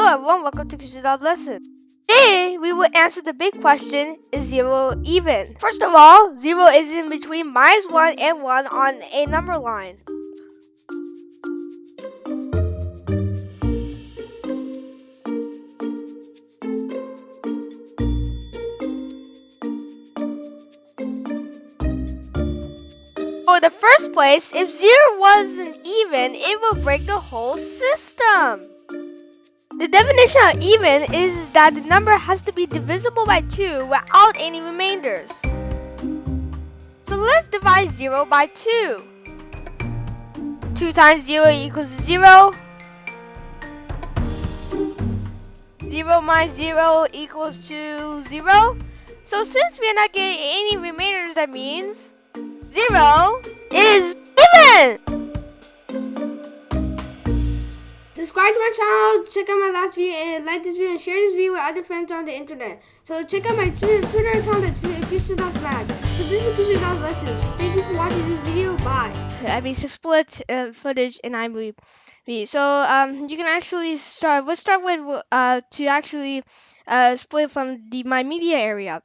Oh, Hello everyone, welcome to Kushidad Lesson. Today, we will answer the big question, is 0 even? First of all, 0 is in between minus 1 and 1 on a number line. For the first place, if 0 wasn't even, it would break the whole system. The definition of even is that the number has to be divisible by 2 without any remainders. So let's divide 0 by 2. 2 times 0 equals 0. 0 minus 0 equals to 0. So since we are not getting any remainders, that means 0 is Subscribe to my channel, check out my last video, and like this video, and share this video with other friends on the internet. So check out my Twitter, account at Mag. So this is Kushidal's Lessons. Thank you for watching this video. Bye. I mean, split uh, footage in iMovie. So um, you can actually start. Let's start with uh, to actually uh, split from the My Media area.